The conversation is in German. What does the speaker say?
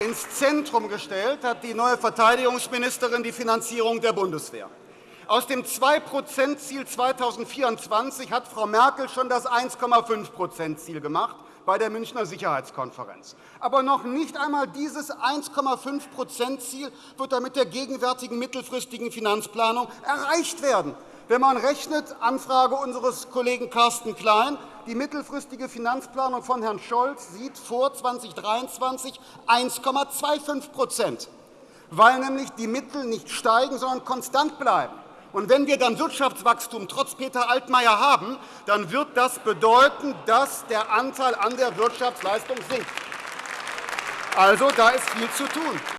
ins Zentrum gestellt hat die neue Verteidigungsministerin die Finanzierung der Bundeswehr. Aus dem 2-%-Ziel 2024 hat Frau Merkel schon das 1,5-%-Ziel gemacht bei der Münchner Sicherheitskonferenz. Aber noch nicht einmal dieses 1,5-%-Ziel wird damit der gegenwärtigen mittelfristigen Finanzplanung erreicht werden. Wenn man rechnet, Anfrage unseres Kollegen Carsten Klein, die mittelfristige Finanzplanung von Herrn Scholz sieht vor 2023 1,25% weil nämlich die Mittel nicht steigen, sondern konstant bleiben. Und wenn wir dann Wirtschaftswachstum trotz Peter Altmaier haben, dann wird das bedeuten, dass der Anteil an der Wirtschaftsleistung sinkt. Also, da ist viel zu tun.